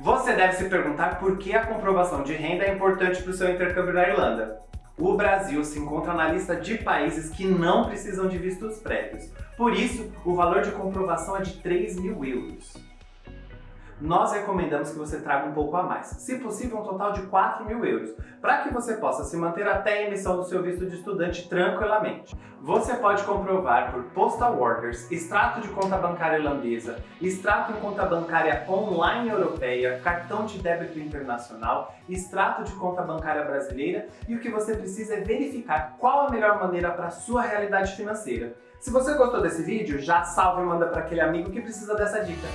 Você deve se perguntar por que a comprovação de renda é importante para o seu intercâmbio na Irlanda. O Brasil se encontra na lista de países que não precisam de vistos prévios. Por isso, o valor de comprovação é de 3 mil euros nós recomendamos que você traga um pouco a mais, se possível um total de 4 mil euros, para que você possa se manter até a emissão do seu visto de estudante tranquilamente. Você pode comprovar por Postal Orders, extrato de conta bancária irlandesa, extrato em conta bancária online europeia, cartão de débito internacional, extrato de conta bancária brasileira e o que você precisa é verificar qual a melhor maneira para a sua realidade financeira. Se você gostou desse vídeo, já salve e manda para aquele amigo que precisa dessa dica.